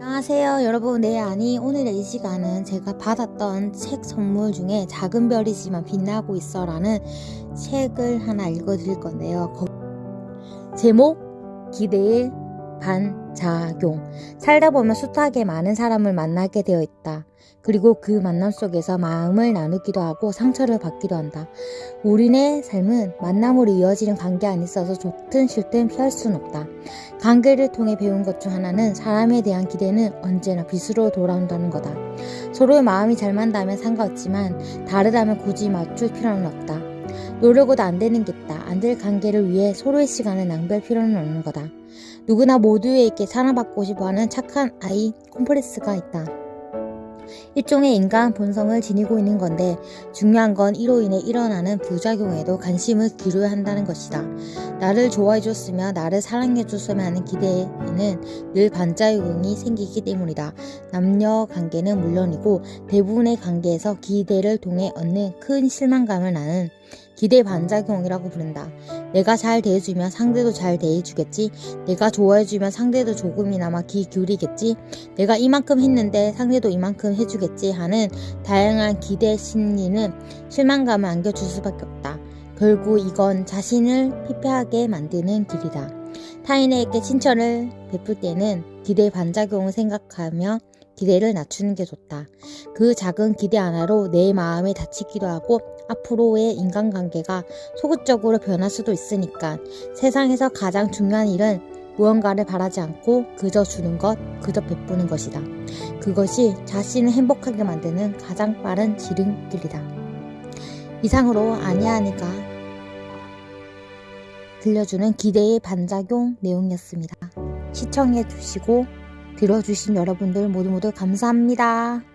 안녕하세요 여러분. 네 아니 오늘의 이 시간은 제가 받았던 책 선물 중에 작은 별이지만 빛나고 있어 라는 책을 하나 읽어 드릴 건데요. 거- 제목 기대의 반작용. 살다 보면 숱하게 많은 사람을 만나게 되어 있다 그리고 그 만남 속에서 마음을 나누기도 하고 상처를 받기도 한다 우리네 삶은 만남으로 이어지는 관계 안에 있어서 좋든 싫든 피할 수는 없다 관계를 통해 배운 것 중 하나는 사람에 대한 기대는 언제나 빚으로 돌아온다는 거다. 서로의 마음이 잘 맞다면 상관없지만 다르다면 굳이 맞출 필요는 없다. 노력으로 안 되는 게 있다. 안 될 관계를 위해 서로의 시간을 낭비할 필요는 없는 거다. 누구나 모두에게 사랑받고 싶어하는 착한 아이 콤플렉스가 있다. 일종의 인간 본성을 지니고 있는 건데 중요한 건 이로 인해 일어나는 부작용에도 관심을 기울여야 한다는 것이다. 나를 좋아해 줬으며 나를 사랑해 줬으면 하는 기대에는 늘 반작용이 생기기 때문이다. 남녀 관계는 물론이고 대부분의 관계에서 기대를 통해 얻는 큰 실망감을 나는 기대 반작용이라고 부른다. 내가 잘 대해주면 상대도 잘 대해주겠지. 내가 좋아해주면 상대도 조금이나마 귀 기울이겠지. 내가 이만큼 했는데 상대도 이만큼 해주겠지 하는 다양한 기대 심리는 실망감을 안겨줄 수밖에 없다. 결국 이건 자신을 피폐하게 만드는 길이다. 타인에게 친절을 베풀 때는 기대 반작용을 생각하며 기대를 낮추는 게 좋다. 그 작은 기대 하나로 내 마음이 다치기도 하고 앞으로의 인간관계가 소극적으로 변할 수도 있으니까 세상에서 가장 중요한 일은 무언가를 바라지 않고 그저 주는 것, 그저 베푸는 것이다. 그것이 자신을 행복하게 만드는 가장 빠른 지름길이다. 이상으로 아니하니까 들려주는 기대의 반작용 내용이었습니다. 시청해 주시고 들어주신 여러분들 모두 모두 감사합니다.